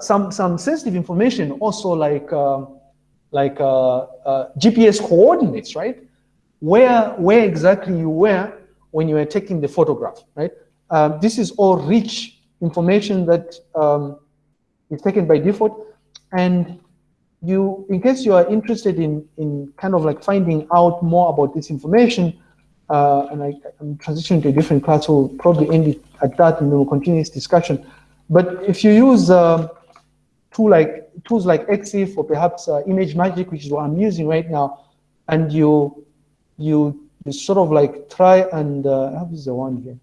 some some sensitive information also like uh, like uh, uh, GPS coordinates, right? Where where exactly you were when you were taking the photograph, right? Uh, this is all rich information that um, is taken by default, and you, in case you are interested in in kind of like finding out more about this information, uh, and I, am transitioning to a different class, so we'll probably end it at that, and then we'll continue this discussion. But if you use uh, tool like tools like EXIF or perhaps uh, ImageMagick, which is what I'm using right now, and you you, you sort of like try and uh, how is the one here?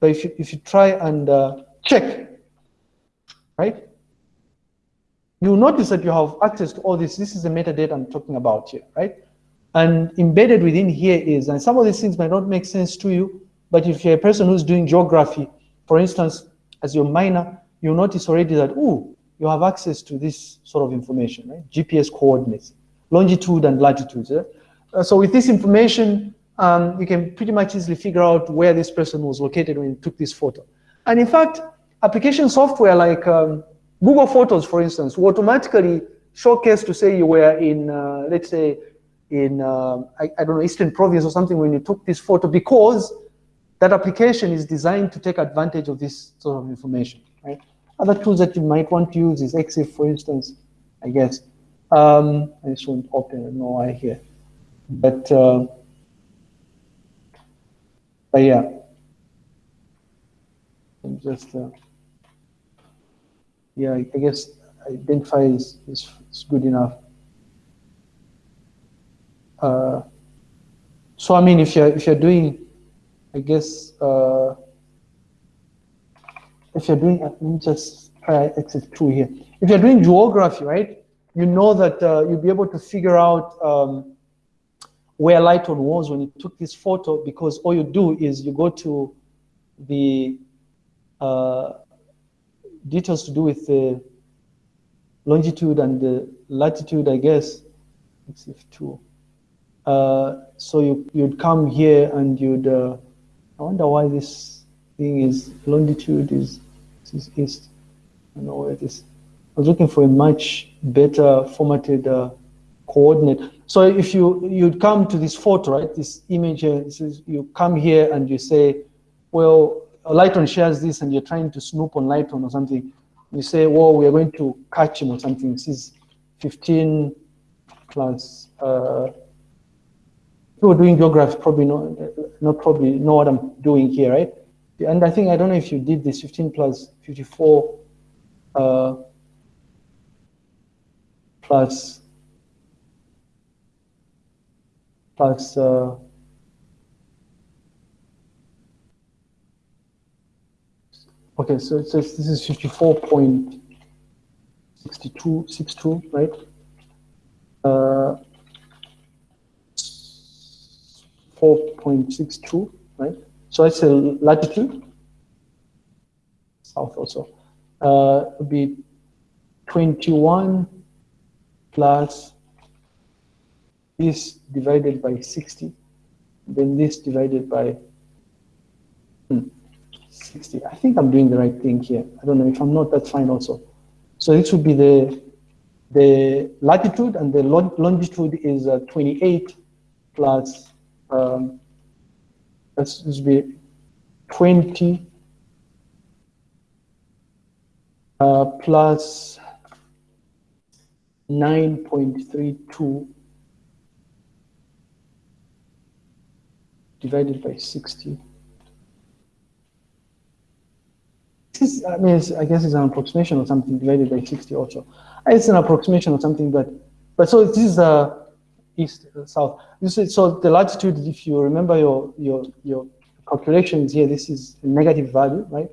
But if you if you try and uh, check, right? You'll notice that you have access to all this. This is the metadata I'm talking about here, right? And embedded within here is, and some of these things might not make sense to you, but if you're a person who's doing geography, for instance, as your minor, you'll notice already that, oh, you have access to this sort of information, right? GPS coordinates, longitude and latitude. Eh? Uh, so with this information, um, you can pretty much easily figure out where this person was located when you took this photo. And in fact, application software like um, Google Photos, for instance, will automatically showcase to say you were in, uh, let's say, in, uh, I, I, don't know, Eastern Province or something when you took this photo because that application is designed to take advantage of this sort of information, right? Other tools that you might want to use is EXIF, for instance, I guess. Um, I just won't open, no I here. But, uh, but yeah, I'm just, uh, yeah, I guess identify is, is, is good enough. Uh, so I mean, if you're if you're doing, I guess uh, if you're doing, let me just try ExifTool here. If you're doing geography, right, you know that uh, you'll be able to figure out um, where Lighton was when you took this photo because all you do is you go to the uh, details to do with the longitude and the latitude, I guess. ExifTool. Uh, so you, you'd come here and you'd, uh, I wonder why this thing is, longitude is, is east. I know where it is. I was looking for a much better formatted uh, coordinate. So if you, you'd come to this photo, right, this image here, this is, you come here and you say, well, Lighton shares this and you're trying to snoop on Lighton or something. You say, well, we are going to catch him or something. This is 15 plus, uh, people doing geography probably not, not probably know what I'm doing here, right? And I think, I don't know if you did this 15 plus 54 uh, plus plus uh, okay, so it says this is 54.62, right? Uh, 4.62, right? So it's a latitude, south also. Uh, would be 21 plus this divided by 60, then this divided by hmm, 60. I think I'm doing the right thing here. I don't know if I'm not, that's fine also. So this would be the the latitude and the longitude is uh, 28 plus um, let's just be 20 uh, plus 9.32 divided by 60. This is, I mean, I guess it's an approximation or something divided by 60 also. It's an approximation or something, but but so this is a east, south. This is, so the latitude, if you remember your, your, your calculations here, this is a negative value, right?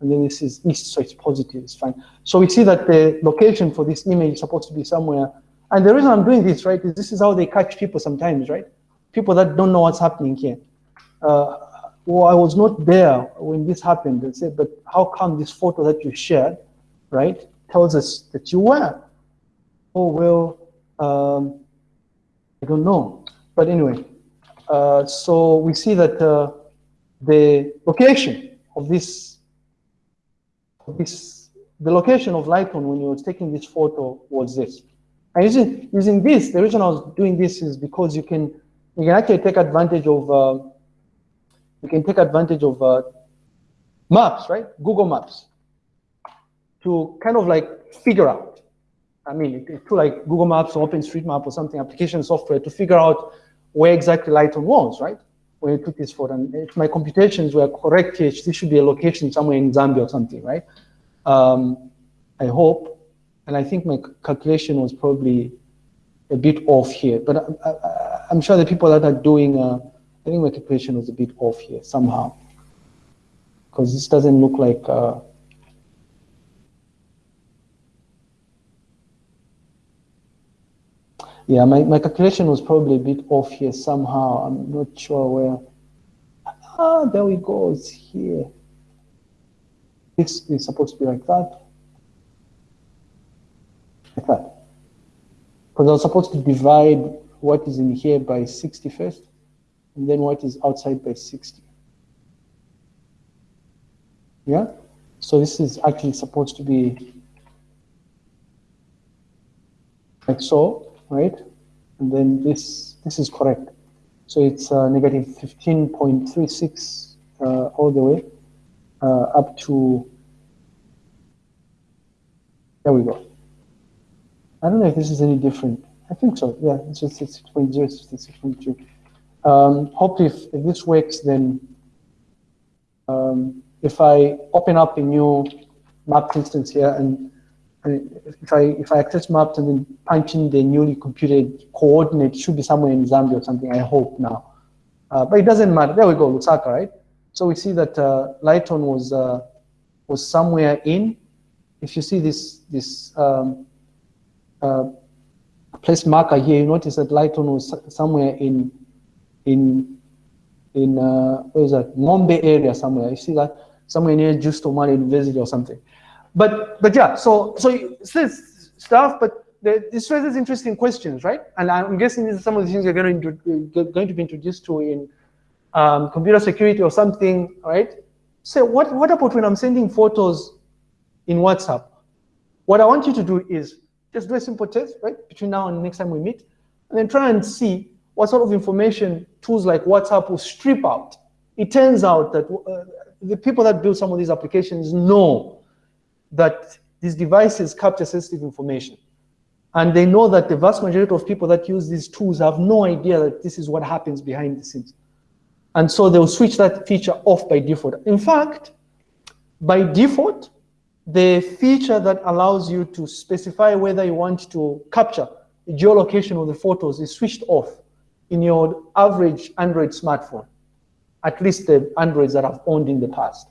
And then this is east, so it's positive, it's fine. So we see that the location for this image is supposed to be somewhere. And the reason I'm doing this, right, is this is how they catch people sometimes, right? People that don't know what's happening here. Uh, well, I was not there when this happened. They said, but how come this photo that you shared, right, tells us that you were? Oh, well, um, I don't know. But anyway, uh, so we see that uh, the location of this, of this the location of Lighton when you were taking this photo was this. And using, using this, the reason I was doing this is because you can you can actually take advantage of uh, you can take advantage of uh, maps, right? Google Maps to kind of like figure out. I mean, to like Google Maps or OpenStreetMap or something, application software to figure out where exactly Lighton was, right? When you took this photo. And if my computations were correct here, this should be a location somewhere in Zambia or something, right? Um, I hope. And I think my calculation was probably a bit off here. But I, am sure the people that are doing, uh, I think my calculation was a bit off here somehow. Because this doesn't look like, uh, yeah, my, my calculation was probably a bit off here somehow. I'm not sure where. Ah, there we go, it's here. This is supposed to be like that. Like that. Because I was supposed to divide what is in here by 60 first, and then what is outside by 60. Yeah? So this is actually supposed to be like so, right? And then this this is correct. So it's uh, negative 15.36 uh, all the way uh, up to, there we go. I don't know if this is any different. I think so. Yeah, it's just 6.0, 6.2. Um, hopefully, if, if, this works, then um, if I open up a new map instance here and, if I if I access maps and then punch in the newly computed coordinate, should be somewhere in Zambia or something. I hope now, uh, but it doesn't matter. There we go, Lusaka, right? So we see that uh, Lighton was uh, was somewhere in. If you see this this um, uh, place marker here, you notice that Lighton was somewhere in in in uh, where is that Ngombe area somewhere. You see that somewhere near Justo Mwale University or something. But but yeah, so so this stuff, but this raises interesting questions, right? And I'm guessing these are some of the things you're going to going to be introduced to in um, computer security or something, right? So what what about when I'm sending photos in WhatsApp? What I want you to do is just do a simple test, right? Between now and next time we meet, and then try and see what sort of information tools like WhatsApp will strip out. It turns out that uh, the people that build some of these applications know that these devices capture sensitive information. And they know that the vast majority of people that use these tools have no idea that this is what happens behind the scenes. And so they'll switch that feature off by default. In fact, by default, the feature that allows you to specify whether you want to capture the geolocation of the photos is switched off in your average Android smartphone, at least the Androids that I've owned in the past.